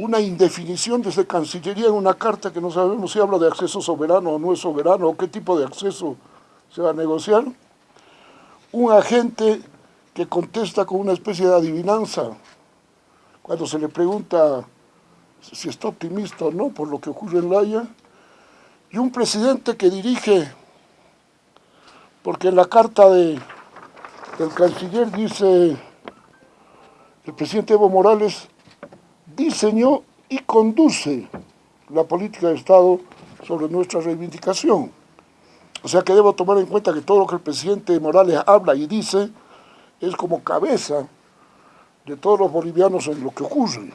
una indefinición desde Cancillería en una carta que no sabemos si habla de acceso soberano o no es soberano, o qué tipo de acceso se va a negociar. Un agente que contesta con una especie de adivinanza cuando se le pregunta si está optimista o no por lo que ocurre en La Haya, y un presidente que dirige, porque en la carta de, del canciller dice, el presidente Evo Morales diseñó y conduce la política de Estado sobre nuestra reivindicación. O sea que debo tomar en cuenta que todo lo que el presidente Morales habla y dice es como cabeza de todos los bolivianos en lo que ocurre.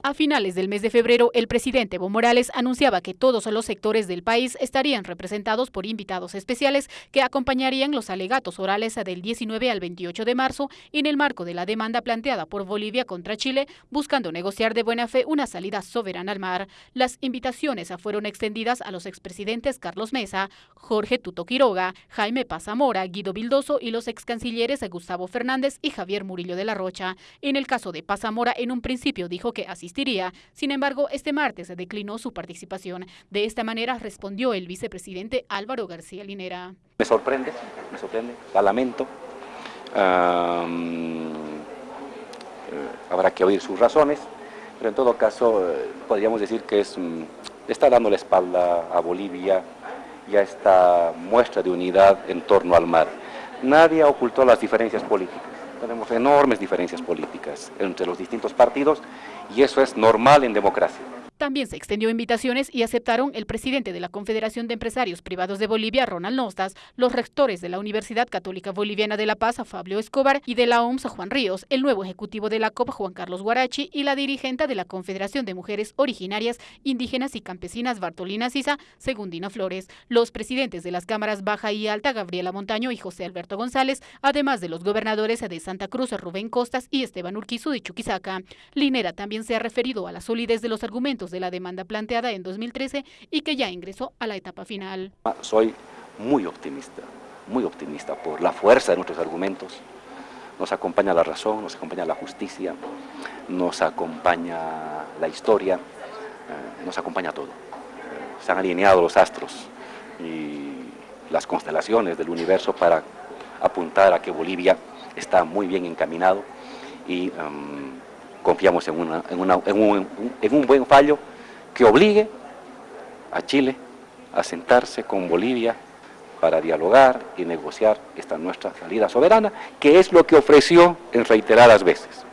A finales del mes de febrero, el presidente Evo Morales anunciaba que todos los sectores del país estarían representados por invitados especiales que acompañarían los alegatos orales del 19 al 28 de marzo en el marco de la demanda planteada por Bolivia contra Chile, buscando negociar de buena fe una salida soberana al mar. Las invitaciones fueron extendidas a los expresidentes Carlos Mesa, Jorge Tuto Quiroga, Jaime Pazamora, Guido Bildoso y los excancilleres Gustavo Fernández y Javier Murillo de la Rocha. En el caso de Pazamora, en un principio dijo que así sin embargo, este martes declinó su participación. De esta manera respondió el vicepresidente Álvaro García Linera. Me sorprende, me sorprende, la lamento. Eh, habrá que oír sus razones, pero en todo caso eh, podríamos decir que es, mm, está dando la espalda a Bolivia y a esta muestra de unidad en torno al mar. Nadie ocultó las diferencias políticas. Tenemos enormes diferencias políticas entre los distintos partidos y eso es normal en democracia. También se extendió invitaciones y aceptaron el presidente de la Confederación de Empresarios Privados de Bolivia, Ronald Nostas, los rectores de la Universidad Católica Boliviana de La Paz, Fabio Escobar, y de la OMS, Juan Ríos, el nuevo ejecutivo de la COP, Juan Carlos Guarachi, y la dirigente de la Confederación de Mujeres Originarias, Indígenas y Campesinas, Bartolina Sisa, Segundina Flores, los presidentes de las cámaras Baja y Alta, Gabriela Montaño y José Alberto González, además de los gobernadores de Santa Cruz, Rubén Costas y Esteban Urquizu de Chuquisaca. Linera también se ha referido a la solidez de los argumentos de la demanda planteada en 2013 y que ya ingresó a la etapa final. Soy muy optimista, muy optimista por la fuerza de nuestros argumentos. Nos acompaña la razón, nos acompaña la justicia, nos acompaña la historia, eh, nos acompaña todo. Eh, se han alineado los astros y las constelaciones del universo para apuntar a que Bolivia está muy bien encaminado y em, confiamos en, en, un, en un buen fallo que obligue a Chile a sentarse con Bolivia para dialogar y negociar esta nuestra salida soberana, que es lo que ofreció en reiteradas veces.